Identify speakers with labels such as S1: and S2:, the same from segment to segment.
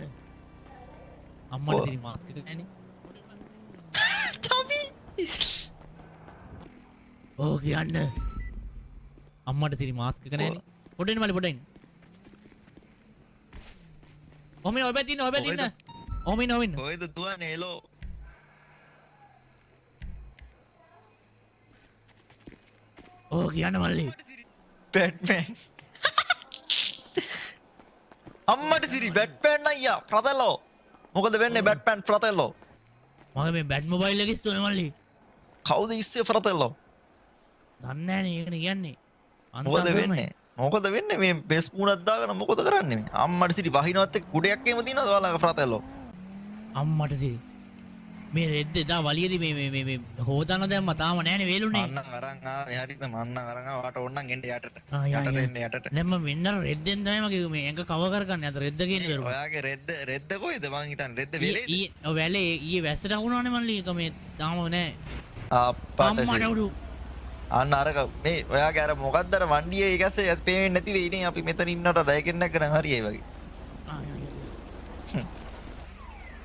S1: අම්මට තිරි මාස්ක නැන
S2: චපි
S1: ඕ කියන්න. අම්මට සිරි මාස්ක නැන පොඩෙන් මලි පොඩෙන් ඔම ඔබැතින්න ඔබැතින්න ඔමි නොවින්න
S2: කොයිද තුව නේලෝ
S1: ඕ කියන්න මල්ලි.
S2: පැට්මන් අම්මට සිරි බැට්පෑන් අයියා ප්‍රතල්ලෝ මොකද වෙන්න බැට්පෑන් ප්‍රතල්ලෝ
S1: මගේ මේ බැට් මොබයිල් එකෙස් තුන මල්ලි.
S2: කවුද ඉස්සේ ප්‍රතල්ලෝ
S1: දන්නෑන ඒකන කියන්නේ.
S2: මොකද වෙන්නේ? මොකද වෙන්න? මේ බෙස් පුුණත්දාගන මොකොද කරන්නේ? අම්මට සිරි බහිනවත්ත කුඩයක් එම තින දවාලක ප්‍රතල්ලෝ
S1: අම්මට සිරි මේ රෙද්ද එදා වලියදි මේ මේ මේ මේ හොදන්න දැම්මා තාම නෑනේ වේලුනේ.
S2: අන්න අරන් ආවේ හරියට මම අන්න අරන් ආවට
S1: ඕන්නම් එන්න යටට.
S2: යටට එන්න යටට.
S1: දැන් මම වෙන්න රෙද්දෙන් තමයි මගේ මේ ඇඟ කව කරගන්න. අත රෙද්ද කියන දරුවා.
S2: ඔයාගේ රෙද්ද රෙද්ද කොයිද මං හිතන්නේ රෙද්ද වෙලේද?
S1: ඊ වැලේ ඊයේ වැස්සට අහුණානේ මල්ලි. එක මේ තාම නෑ. අප්පාට
S2: අන්න අරක මේ ඔයාගේ අර මොකක්ද අර වණ්ඩියේ ඒකස්සේ පේන්නේ නැති වෙයිනේ. අපි මෙතන ඉන්නට ඩයකෙන් නැගගෙන හරියයි වගේ.
S1: ආ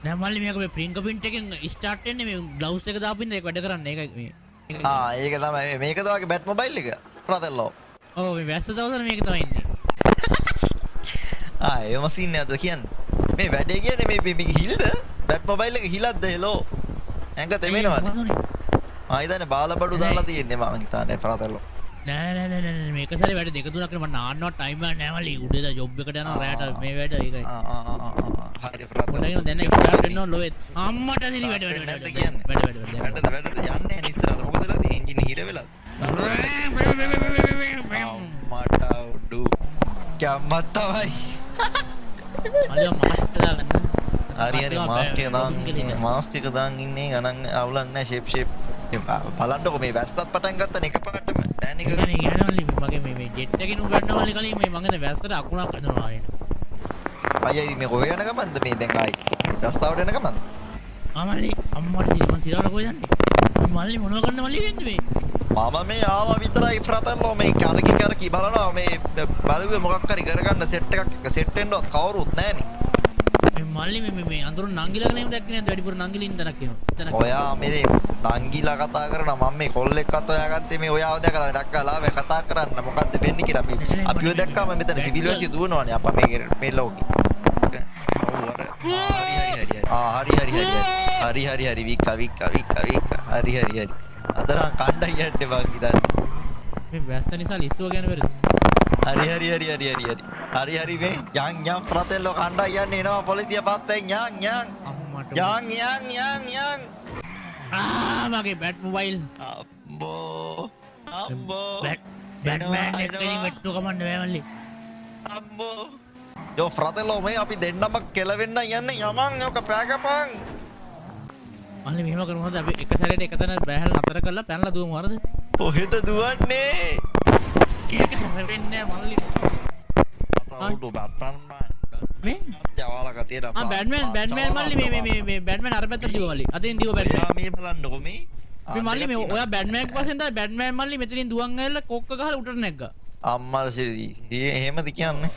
S1: නෑ මල්ලි මේක මේ ප්‍රින්ක පින්ට් එකෙන් ස්ටාර්ට් වෙන්නේ මේ ග්ලව්ස් එක දාපු ඉඳලා ඒක වැඩ කරන්නේ. ඒක මේ.
S2: ආ ඒක තමයි. මේක තමයි බැට් මොබයිල් එක. ප්‍රතල්ලෝ
S1: ඔව් මේ වැස්ස දවසට මේක තමයි ඉන්නේ.
S2: ආ ඒ මසින් නේද කියන්නේ? මේ වැඩේ කියන්නේ මේ මේ හිල්ද? බැට් මොබයිල් එක හිලද්ද? හෙලෝ ඇඟ තෙමෙනවනේ ආ ඉතින් බාලබඩු දාලා තියෙන්නේ මම හිතන්නේ ප්‍රතල්ලෝ
S1: නෑ නෑ නෑ නෑ මේක සැරේ වැඩ දෙක තුනක් කරලා මම නාන්නව ටයිම් එක නෑමලි උඩේද ජොබ් එකට යනවා රැට මේ වැඩ ඒකයි.
S2: ආ ආ ආ. හරි ආ හරි ප්‍රතල්ලෝ
S1: දැන ඉන්න ලොවෙත් අම්මට දිරි වැඩ වැඩ වැඩ? වැඩ වැඩ වැඩ
S2: වැඩද වැඩද යන්නේ නිස්තරට මොකද වෙලා තියෙන්නේ එන්ජින් හිර වෙලා අම්මට උඩු කැම්මත් තමයි.
S1: අලිය මාස්ට් දාගන්න
S2: හරි හරි. මාස්ක් එක දාන් ඉන්නේ. මාස්ක් එක දාන් ඉන්නේ. ගණන් අවුලක් නැහැ. ෂේප් ෂේප් බලන්නකො මේ වැස්සත් පටන් ගත්තා එකපාරටම. ඩෑන් එක
S1: කියනවලි මගේ මේ ජෙට් එකකින් උගන්නවලි කලින් මේ මගේ වැස්සට අකුණක් හදනවා එන
S2: අයියයි මේ කොහෙ යන ගමන්ද? මේ දැන් ආයි. රස්තාවට යන ගමන්ද?
S1: අමලි අම්මට සිරි මං සිරාට කොහෙද යන්නේ? මල්ලි මොනව කරන්න මල්ලි වෙන්නේ මේ?
S2: මම මේ ආවා විතරයි ෆ්‍රතල්ලෝ මේ කරකි කරකි බලනවා. මේ බලුවේ මොකක් හරි කරගන්න සෙට් එකක් එක සෙට් වෙන්නවත් කවුරුත් නැහනේ.
S1: මේ මල්ලි මේ මේ අඳුර නංගිලාගෙන එමු දැක්කේ නේද වැඩිපුර නංගිලින් තනක් එනවා
S2: ඔයා මේ නංගිලා කතා කරන මම මේ කොල්ලෙක්වත් ඔයාගත්තේ මේ ඔයාව දැකලා ඩක්කලා කතා කරන්න. මොකද්ද වෙන්නේ කියලා අපි අපිව දැක්කම මෙතන සිවිල් වැසිය දුවනවානේ. අප්පා මේ මේ ලෝකේ හරි හරි හරි හරි. හරි හරි වික්කා වික්කා වික්කා වික්කා. හරි හරි හරි. අදරන් කණ්ඩා යන්නේ මං හිතන්නේ.
S1: මේ වැස්ස නිසා ලිස්සුව ගැන වෙරද
S2: හරි හරි හරි හරි හරි හරි. හරි හරි මේ. යන් යන් ප්‍රතෙල්ලෝ කණ්ඩා යන්නේ එනවා පොලිසිය පස්සෙන් යන් යන් යන් යන් යන් යන්
S1: ආ මගේ බැට් මොබයිල්.
S2: අම්බෝ අම්බෝ.
S1: බැට් බැට්මෑන් එක්කෙනි මෙට්ටු කමන්න බෑ මල්ලි.
S2: අම්බෝ යෝ ෆ්‍රතෙල්ලෝ මේ අපි දෙන්නම කෙලවෙන්න යන්නේ යමන් යෝක පෑගපන්.
S1: මල්ලි මෙහෙම කරමුද අපි එක සැරේට එක තැන බෑහල් නතර කරලා පැනලා දුවමු හරිද?
S2: කොහෙද දුවන්නේ?
S1: ඒක වෙන්නේ මල්ලි.
S2: උඩු බත්පන්
S1: මේ?
S2: ජවාලක තියෙන
S1: ආ බැට්මෑන් බැට්මෑන් මල්ලි මේ මේ මේ බැට්මෑන් අර පැත්තට දිව මල්ලි. අතින් දිව බැට්මෑන්.
S2: මේ බලන්නකො මේ
S1: මේ මල්ලි මේ ඔයා බැට්මෑන් පස්සෙන් තමයි බැට්මෑන් මල්ලි මෙතනින් දුවන් ඇවිල්ලා කොක්ක ගහලා උඩට නැග්ගා.
S2: අම්මල් සිරි. එහෙමද කියන්නේ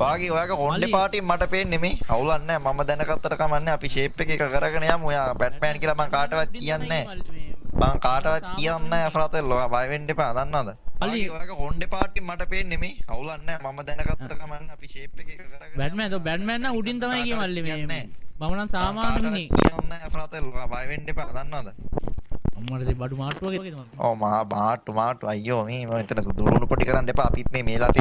S2: වාගේ ඔයාගේ
S1: මල්ලි.
S2: පාටින් මට පේන්නේ මේ. අවුලක් නැහැ මම දැනගත්තට කමන්නේ අපි ෂේප් එක එක කරගෙන යමු. ඔයා බැට්මෑන් කියලා මං කාටවත් කියන්නේ නැහැ මං කාටවත් කියන්නේ නැහැ ෆ්‍රතෙල්ලෝ ඔයා බය වෙන්න එපා. දන්නවද. වාගේ ඔයාගේ කොණ්ඩේ පාටින් මට පේන්නේ මේ. අවුලක් නැහැ මම දැනගත්තට කමන්නේ අපි ෂේප් එක එක කරගෙන
S1: බැට්මෑන් તો බැට්මෑන් නම් උඩින් තමයි ගියේ මල්ලි මේ. මම නම් සාමාන්‍ය මිනිහෙක්.
S2: කියන්නේ නැහැ ෆ්‍රතෙල්ලෝ ඔයා බය වෙන්න එපා. දන්නවද?
S1: අම්මට ඉතින් බඩු මාට්ටුව වගේ තමයි.
S2: ඕ මහා බාට්ටු මාට්ටු. අයියෝ මේ මම එතන සුදුරුණු පොටි කරන්න එපා. අපිත් මේ මේ රටේ